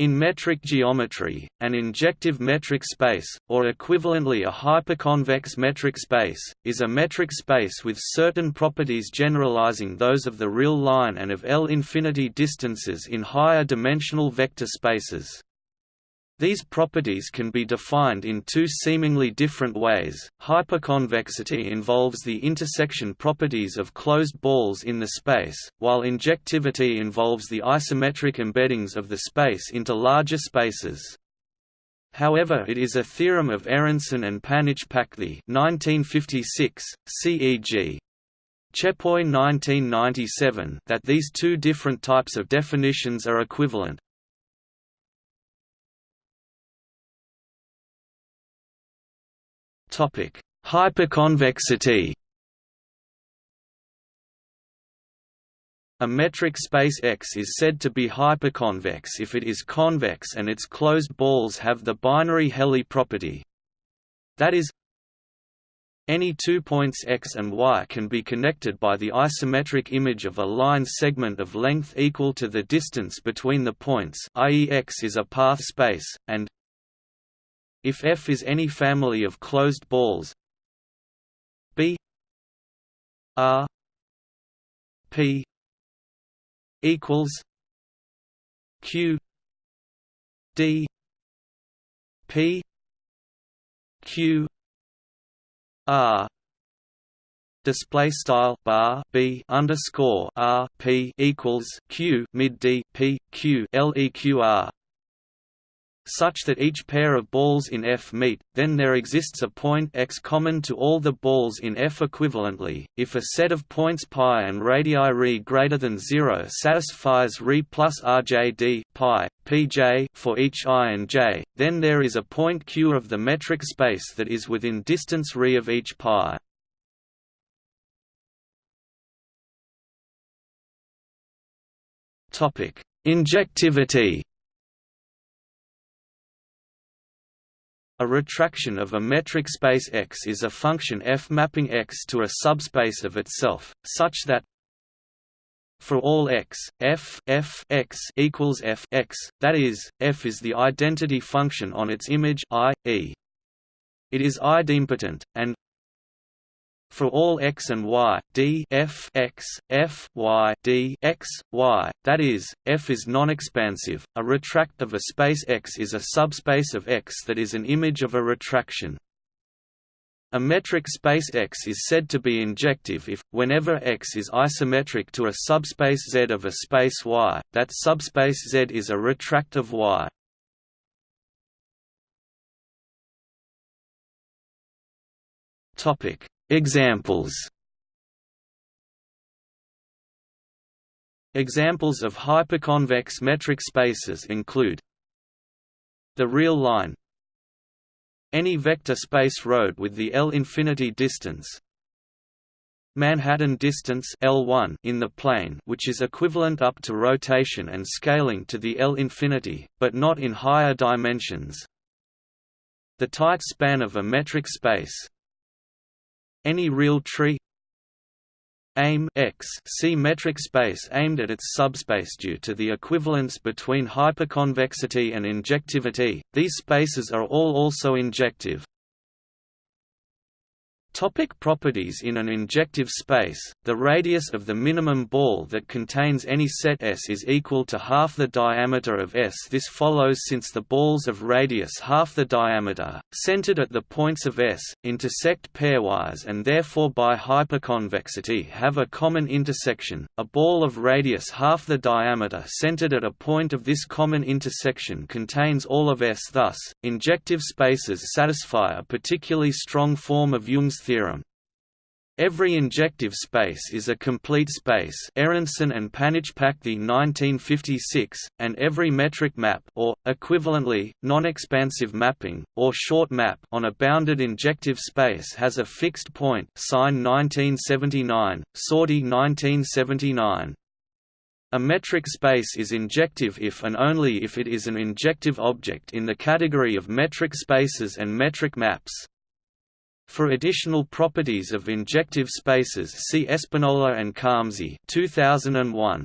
In metric geometry, an injective metric space, or equivalently a hyperconvex metric space, is a metric space with certain properties generalizing those of the real line and of L-infinity distances in higher dimensional vector spaces. These properties can be defined in two seemingly different ways. Hyperconvexity involves the intersection properties of closed balls in the space, while injectivity involves the isometric embeddings of the space into larger spaces. However it is a theorem of Aronszajn and Panitchpakdi 1956, CEG. Chepoi 1997 that these two different types of definitions are equivalent. Topic: Hyperconvexity. A metric space X is said to be hyperconvex if it is convex and its closed balls have the binary Helly property. That is, any two points x and y can be connected by the isometric image of a line segment of length equal to the distance between the points i.e. x is a path space, and if F is any family of closed balls B R P equals Q D P Q R. Display style bar b underscore r p equals q mid d p q l e q r such that each pair of balls in F meet, then there exists a point x common to all the balls in F equivalently. If a set of points pi and radii r greater than 0 satisfies r plus rjd pi pj for each i and j, then there is a point q of the metric space that is within distance r of each pi. Topic: Injectivity A retraction of a metric space X is a function f mapping X to a subspace of itself, such that for all x, f f x equals f x, that is, f is the identity function on its image i, e. It is idempotent, and for all x and y, d f x, f y d x, y, that is, f is non-expansive. A retract of a space X is a subspace of X that is an image of a retraction. A metric space X is said to be injective if, whenever X is isometric to a subspace Z of a space Y, that subspace Z is a retract of Y. Topic Examples. Examples of hyperconvex metric spaces include the real line any vector space road with the L-infinity distance Manhattan distance L1 in the plane which is equivalent up to rotation and scaling to the L-infinity, but not in higher dimensions the tight span of a metric space any real tree? Aim x. See metric space aimed at its subspace due to the equivalence between hyperconvexity and injectivity. These spaces are all also injective Topic properties In an injective space, the radius of the minimum ball that contains any set S is equal to half the diameter of S. This follows since the balls of radius half the diameter, centered at the points of S, intersect pairwise and therefore by hyperconvexity have a common intersection. A ball of radius half the diameter centered at a point of this common intersection contains all of S. Thus, injective spaces satisfy a particularly strong form of Jung's theorem. Every injective space is a complete space Aronszajn and Panitchpakdi 1956, and every metric map or, equivalently, non-expansive mapping, or short map on a bounded injective space has a fixed point Sine 1979, Soardi 1979. A metric space is injective if and only if it is an injective object in the category of metric spaces and metric maps. For additional properties of injective spaces see Espinola and Khamsi 2001.